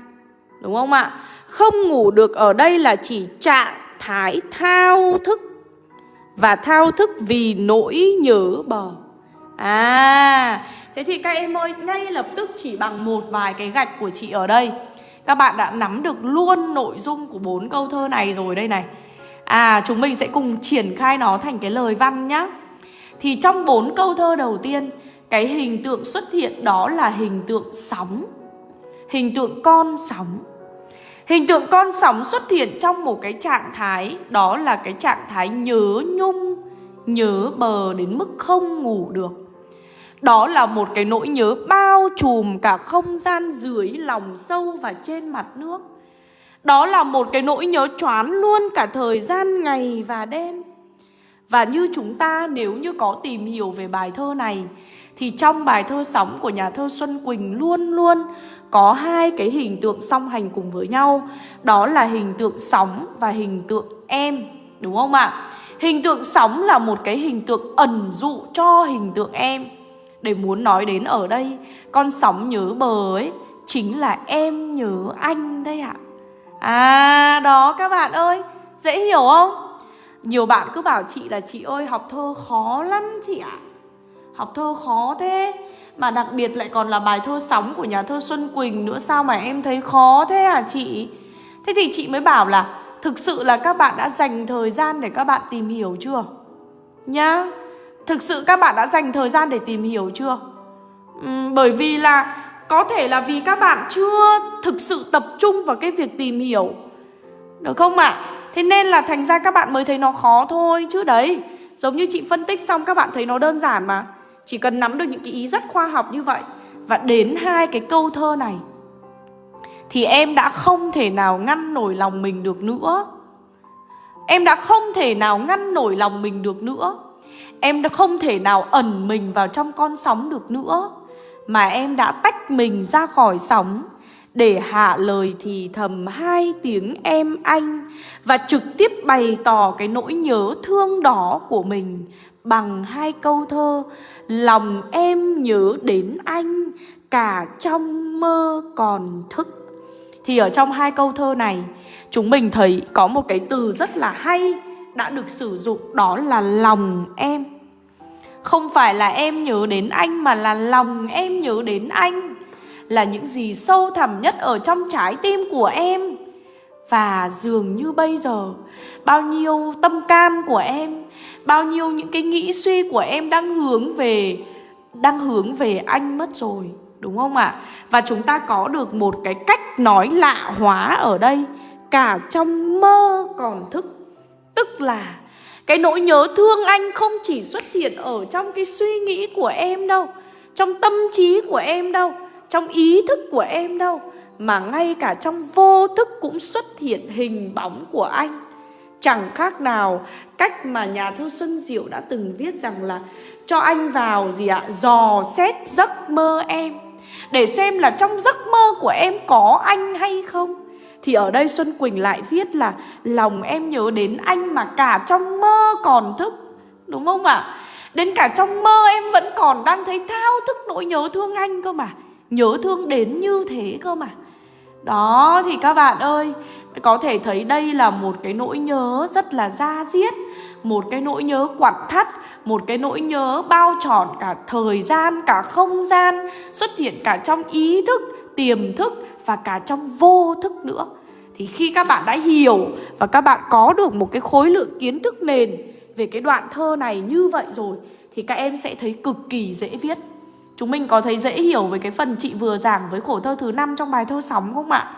Đúng không ạ? Không ngủ được ở đây là chỉ trạng thái thao thức và thao thức vì nỗi nhớ bờ. À, thế thì các em ơi, ngay lập tức chỉ bằng một vài cái gạch của chị ở đây, các bạn đã nắm được luôn nội dung của bốn câu thơ này rồi đây này. À, chúng mình sẽ cùng triển khai nó thành cái lời văn nhá. Thì trong bốn câu thơ đầu tiên, cái hình tượng xuất hiện đó là hình tượng sóng. Hình tượng con sóng. Hình tượng con sóng xuất hiện trong một cái trạng thái, Đó là cái trạng thái nhớ nhung, Nhớ bờ đến mức không ngủ được Đó là một cái nỗi nhớ bao trùm cả không gian dưới lòng sâu và trên mặt nước Đó là một cái nỗi nhớ choán luôn cả thời gian, ngày và đêm Và như chúng ta, nếu như có tìm hiểu về bài thơ này thì trong bài thơ sóng của nhà thơ Xuân Quỳnh luôn luôn có hai cái hình tượng song hành cùng với nhau Đó là hình tượng sóng và hình tượng em, Đúng không ạ? Hình tượng sóng là một cái hình tượng ẩn dụ cho hình tượng em Để muốn nói đến ở đây, Con sóng nhớ bờ ấy Chính là em nhớ anh đây ạ À đó các bạn ơi, Dễ hiểu không? Nhiều bạn cứ bảo chị là, chị ơi, học thơ khó lắm chị ạ Học thơ khó thế. Mà đặc biệt lại còn là bài thơ sóng của nhà thơ Xuân Quỳnh nữa Sao mà em thấy khó thế à chị? Thế thì chị mới bảo là Thực sự là các bạn đã dành thời gian để các bạn tìm hiểu chưa? Nhá Thực sự các bạn đã dành thời gian để tìm hiểu chưa? Uhm, Bởi vì là Có thể là vì các bạn chưa thực sự tập trung vào cái việc tìm hiểu. Được không ạ? À? Thế nên là thành ra các bạn mới thấy nó khó thôi Chứ đấy. Giống như chị phân tích xong các bạn thấy nó đơn giản mà. Chỉ cần nắm được những cái ý rất khoa học như vậy Và đến hai cái câu thơ này, Thì em đã không thể nào ngăn nổi lòng mình được nữa. Em đã không thể nào ngăn nổi lòng mình được nữa. Em đã không thể nào ẩn mình vào trong con sóng được nữa. Mà em đã tách mình ra khỏi sóng Để hạ lời thì thầm hai tiếng em anh Và trực tiếp bày tỏ cái nỗi nhớ thương đó của mình Bằng hai câu thơ, Lòng em nhớ đến anh, Cả trong mơ còn thức. Thì ở trong hai câu thơ này, Chúng mình thấy có một cái từ rất là hay Đã được sử dụng, đó là lòng em. Không phải là em nhớ đến anh Mà là lòng em nhớ đến anh Là những gì sâu thẳm nhất ở trong trái tim của em. Và dường như bây giờ, Bao nhiêu tâm can của em Bao nhiêu những cái nghĩ suy của em đang hướng về, Đang hướng về anh mất rồi, Đúng không ạ? À? Và chúng ta có được một cái cách nói lạ hóa ở đây, Cả trong mơ còn thức Tức là cái nỗi nhớ thương anh không chỉ xuất hiện ở trong cái suy nghĩ của em đâu, Trong tâm trí của em đâu, Trong ý thức của em đâu, Mà ngay cả trong vô thức cũng xuất hiện hình bóng của anh Chẳng khác nào cách mà nhà thơ Xuân Diệu đã từng viết rằng là Cho anh vào gì ạ? Dò xét giấc mơ em Để xem là trong giấc mơ của em có anh hay không Thì ở đây Xuân Quỳnh lại viết là Lòng em nhớ đến anh mà cả trong mơ còn thức Đúng không ạ? À? Đến cả trong mơ em vẫn còn đang thấy thao thức nỗi nhớ thương anh cơ mà Nhớ thương đến như thế cơ mà đó thì các bạn ơi Có thể thấy đây là một cái nỗi nhớ rất là da diết Một cái nỗi nhớ quặn thắt Một cái nỗi nhớ bao trọn cả thời gian, cả không gian Xuất hiện cả trong ý thức, tiềm thức và cả trong vô thức nữa. Thì khi các bạn đã hiểu và các bạn có được một cái khối lượng kiến thức nền Về cái đoạn thơ này như vậy rồi Thì các em sẽ thấy cực kỳ dễ viết. Chúng mình có thấy dễ hiểu với cái phần chị vừa giảng với khổ thơ thứ năm trong bài thơ sóng không ạ?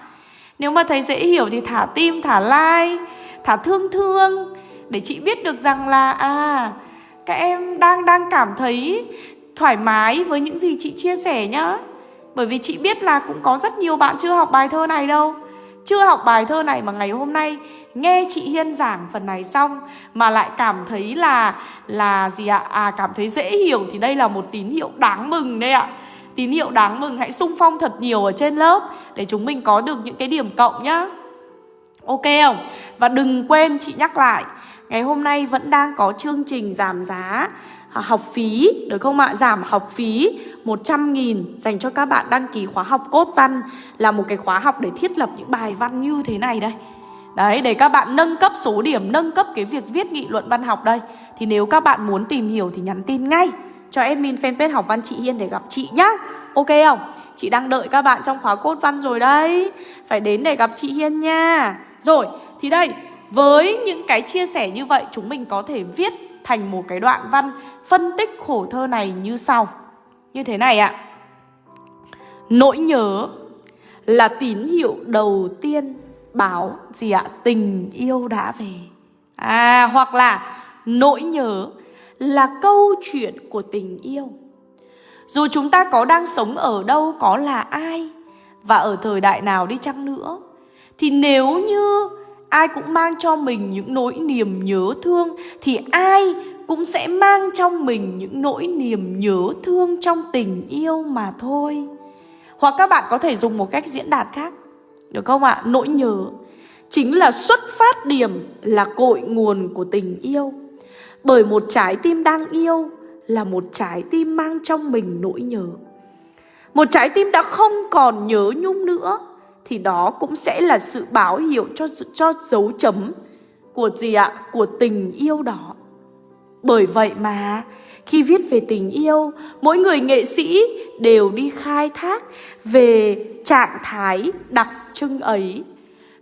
Nếu mà thấy dễ hiểu thì thả tim, thả like, thả thương thương Để chị biết được rằng là à các em đang đang cảm thấy thoải mái với những gì chị chia sẻ nhá Bởi vì chị biết là cũng có rất nhiều bạn chưa học bài thơ này đâu chưa học bài thơ này mà ngày hôm nay nghe chị Hiên giảng phần này xong mà lại cảm thấy là là gì ạ? À cảm thấy dễ hiểu thì đây là một tín hiệu đáng mừng đấy ạ. Tín hiệu đáng mừng, hãy sung phong thật nhiều ở trên lớp để chúng mình có được những cái điểm cộng nhá. Ok không? Và đừng quên, chị nhắc lại, Ngày hôm nay vẫn đang có chương trình giảm giá học phí được không ạ? Giảm học phí 100 nghìn dành cho các bạn đăng ký khóa học cốt văn là một cái khóa học để thiết lập những bài văn như thế này đây. Đấy, để các bạn nâng cấp số điểm, nâng cấp cái việc viết nghị luận văn học đây Thì nếu các bạn muốn tìm hiểu thì nhắn tin ngay cho admin fanpage học văn chị Hiên để gặp chị nhá Ok không? Chị đang đợi các bạn trong khóa cốt văn rồi đấy Phải đến để gặp chị Hiên nha Rồi, thì đây Với những cái chia sẻ như vậy Chúng mình có thể viết thành một cái đoạn văn Phân tích khổ thơ này như sau Như thế này ạ Nỗi nhớ là tín hiệu đầu tiên báo gì ạ? Tình yêu đã về. À hoặc là nỗi nhớ là câu chuyện của tình yêu. Dù chúng ta có đang sống ở đâu, có là ai và ở thời đại nào đi chăng nữa thì nếu như ai cũng mang cho mình những nỗi niềm nhớ thương, thì ai cũng sẽ mang trong mình những nỗi niềm nhớ thương trong tình yêu mà thôi. Hoặc các bạn có thể dùng một cách diễn đạt khác. Được không ạ? À? Nỗi nhớ chính là xuất phát điểm, là cội nguồn của tình yêu. Bởi một trái tim đang yêu là một trái tim mang trong mình nỗi nhớ. Một trái tim đã không còn nhớ nhung nữa thì đó cũng sẽ là sự báo hiệu cho cho dấu chấm của gì ạ? Của tình yêu đó. Bởi vậy mà khi viết về tình yêu, mỗi người nghệ sĩ đều đi khai thác về trạng thái đặc trưng ấy.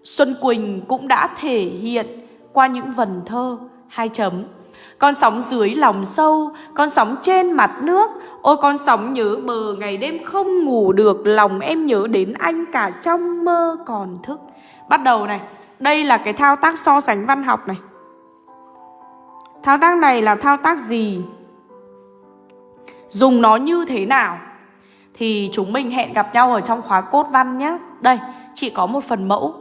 Xuân Quỳnh cũng đã thể hiện qua những vần thơ hai chấm. Con sóng dưới lòng sâu, con sóng trên mặt nước. Ôi con sóng nhớ bờ ngày đêm không ngủ được Lòng em nhớ đến anh cả trong mơ còn thức. Bắt đầu này Đây là cái thao tác so sánh văn học này. Thao tác này là thao tác gì? Dùng nó như thế nào? Thì chúng mình hẹn gặp nhau ở trong khóa cốt văn nhé Đây, chị có một phần mẫu.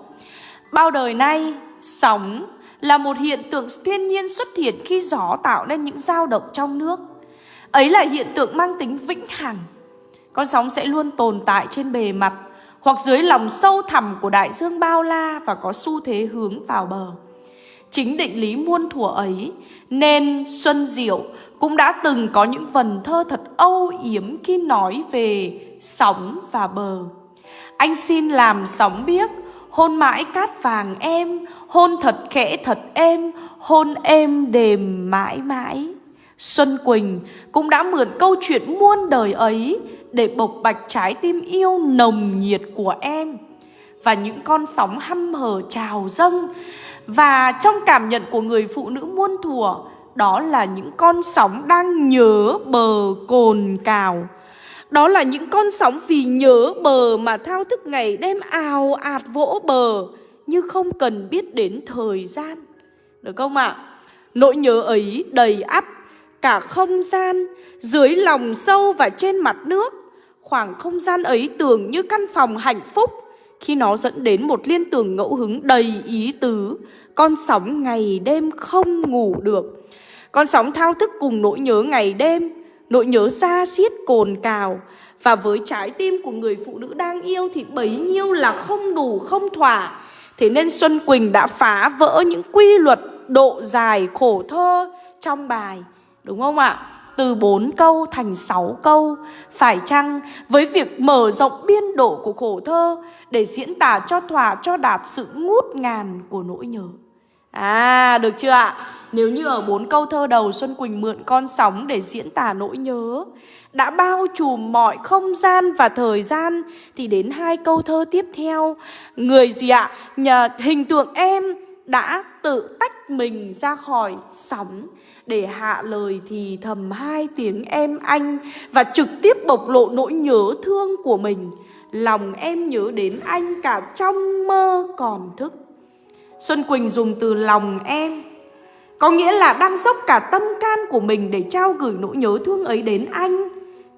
Bao đời nay, sóng là một hiện tượng thiên nhiên xuất hiện khi gió tạo nên những dao động trong nước. Ấy là hiện tượng mang tính vĩnh hằng. Con sóng sẽ luôn tồn tại trên bề mặt Hoặc dưới lòng sâu thẳm của đại dương bao la Và có xu thế hướng vào bờ. Chính định lý muôn thuở ấy Nên Xuân Diệu cũng đã từng có những vần thơ thật âu yếm khi nói về sóng và bờ. Anh xin làm sóng biếc, hôn mãi cát vàng em, hôn thật khẽ thật êm, hôn êm đềm mãi mãi. Xuân Quỳnh cũng đã mượn câu chuyện muôn đời ấy để bộc bạch trái tim yêu nồng nhiệt của em và những con sóng hăm hở trào dâng và trong cảm nhận của người phụ nữ muôn thuở đó là những con sóng đang nhớ bờ cồn cào đó là những con sóng vì nhớ bờ mà thao thức ngày đêm ào ạt vỗ bờ, Như không cần biết đến thời gian Được không ạ? À? Nỗi nhớ ấy đầy ắp cả không gian, Dưới lòng sâu và trên mặt nước Khoảng không gian ấy tưởng như căn phòng hạnh phúc Khi nó dẫn đến một liên tưởng ngẫu hứng đầy ý tứ, Con sóng ngày đêm không ngủ được con sóng thao thức cùng nỗi nhớ ngày đêm Nỗi nhớ xa xiết cồn cào. Và với trái tim của người phụ nữ đang yêu Thì bấy nhiêu là không đủ, không thỏa. Thế nên Xuân Quỳnh đã phá vỡ những quy luật độ dài khổ thơ trong bài, Đúng không ạ? Từ 4 câu thành 6 câu. Phải chăng với việc mở rộng biên độ của khổ thơ Để diễn tả cho thỏa, cho đạt sự ngút ngàn của nỗi nhớ? À được chưa ạ? Nếu như ở bốn câu thơ đầu Xuân Quỳnh mượn con sóng để diễn tả nỗi nhớ, Đã bao trùm mọi không gian và thời gian, Thì đến hai câu thơ tiếp theo Người gì ạ? Nhờ, hình tượng em đã tự tách mình ra khỏi sóng Để hạ lời thì thầm hai tiếng em anh Và trực tiếp bộc lộ nỗi nhớ thương của mình Lòng em nhớ đến anh cả trong mơ còn thức Xuân Quỳnh dùng từ lòng em. Có nghĩa là đang dốc cả tâm can của mình để trao gửi nỗi nhớ thương ấy đến anh.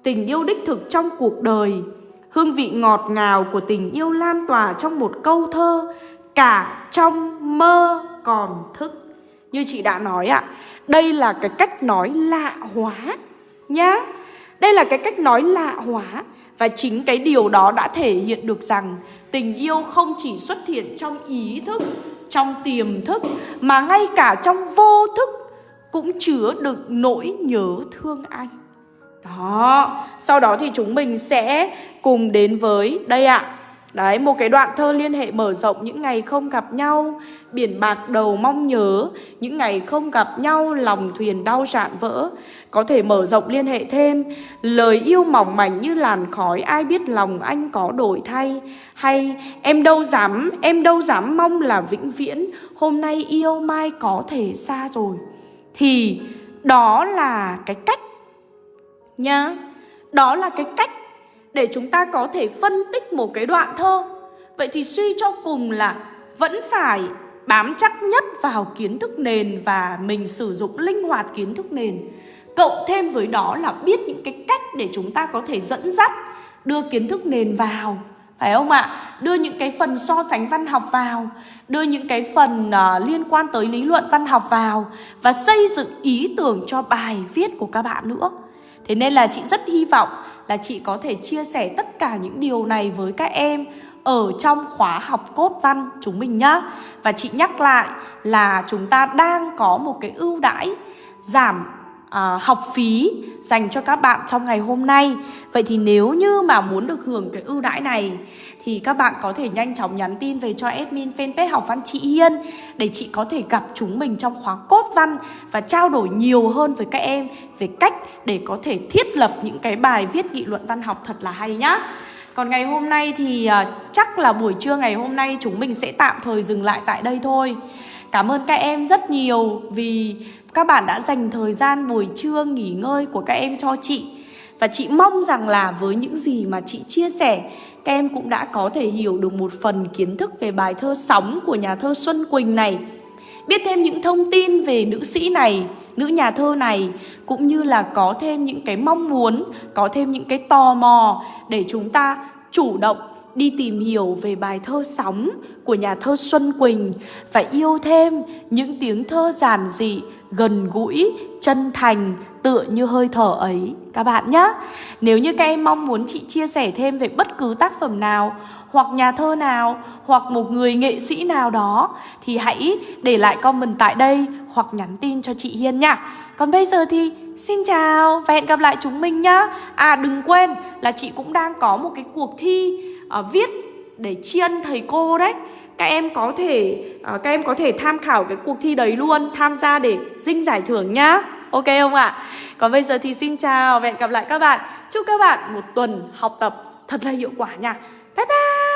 Tình yêu đích thực trong cuộc đời. Hương vị ngọt ngào của tình yêu lan tỏa trong một câu thơ, Cả trong mơ còn thức. Như chị đã nói ạ, Đây là cái cách nói lạ hóa Nhá. Đây là cái cách nói lạ hóa Và chính cái điều đó đã thể hiện được rằng Tình yêu không chỉ xuất hiện trong ý thức trong tiềm thức mà ngay cả trong vô thức cũng chứa đựng nỗi nhớ thương anh. Đó, sau đó thì chúng mình sẽ cùng đến với đây ạ. À, Đấy, một cái đoạn thơ liên hệ mở rộng những ngày không gặp nhau Biển bạc đầu mong nhớ Những ngày không gặp nhau lòng thuyền đau rạn vỡ. Có thể mở rộng liên hệ thêm Lời yêu mỏng mảnh như làn khói Ai biết lòng anh có đổi thay? Hay em đâu dám Em đâu dám mong là vĩnh viễn Hôm nay yêu mai có thể xa rồi. Thì đó là cái cách Nhá. Đó là cái cách để chúng ta có thể phân tích một cái đoạn thơ. Vậy thì suy cho cùng là vẫn phải bám chắc nhất vào kiến thức nền và mình sử dụng linh hoạt kiến thức nền. Cộng thêm với đó là biết những cái cách để chúng ta có thể dẫn dắt đưa kiến thức nền vào phải không ạ? Đưa những cái phần so sánh văn học vào, đưa những cái phần uh, liên quan tới lý luận văn học vào và xây dựng ý tưởng cho bài viết của các bạn nữa. Thế nên là chị rất hy vọng là chị có thể chia sẻ tất cả những điều này với các em ở trong khóa học cốt văn chúng mình nhá. Và chị nhắc lại là chúng ta đang có một cái ưu đãi giảm à, học phí dành cho các bạn trong ngày hôm nay. Vậy thì nếu như mà muốn được hưởng cái ưu đãi này thì các bạn có thể nhanh chóng nhắn tin về cho admin fanpage học văn chị Hiên để chị có thể gặp chúng mình trong khóa cốt văn và trao đổi nhiều hơn với các em về cách để có thể thiết lập những cái bài viết nghị luận văn học thật là hay nhá. Còn ngày hôm nay thì uh, chắc là buổi trưa ngày hôm nay chúng mình sẽ tạm thời dừng lại tại đây thôi. Cảm ơn các em rất nhiều vì các bạn đã dành thời gian buổi trưa nghỉ ngơi của các em cho chị. Và chị mong rằng là với những gì mà chị chia sẻ các em cũng đã có thể hiểu được một phần kiến thức về bài thơ Sóng của nhà thơ Xuân Quỳnh này. Biết thêm những thông tin về nữ sĩ này nữ nhà thơ này cũng như là có thêm những cái mong muốn, có thêm những cái tò mò để chúng ta chủ động đi tìm hiểu về bài thơ Sóng của nhà thơ Xuân Quỳnh và yêu thêm những tiếng thơ giản dị, gần gũi, chân thành, tựa như hơi thở ấy các bạn nhé. Nếu như các em mong muốn chị chia sẻ thêm về bất cứ tác phẩm nào hoặc nhà thơ nào hoặc một người nghệ sĩ nào đó thì hãy để lại comment tại đây hoặc nhắn tin cho chị Hiên nha. Còn bây giờ thì xin chào và hẹn gặp lại chúng mình nhá. À đừng quên là chị cũng đang có một cái cuộc thi uh, viết để tri ân thầy cô đấy. Các em có thể uh, các em có thể tham khảo cái cuộc thi đấy luôn tham gia để dinh giải thưởng nhá. Ok không ạ? Còn bây giờ thì xin chào và hẹn gặp lại các bạn. Chúc các bạn một tuần học tập thật là hiệu quả nha. Bye bye!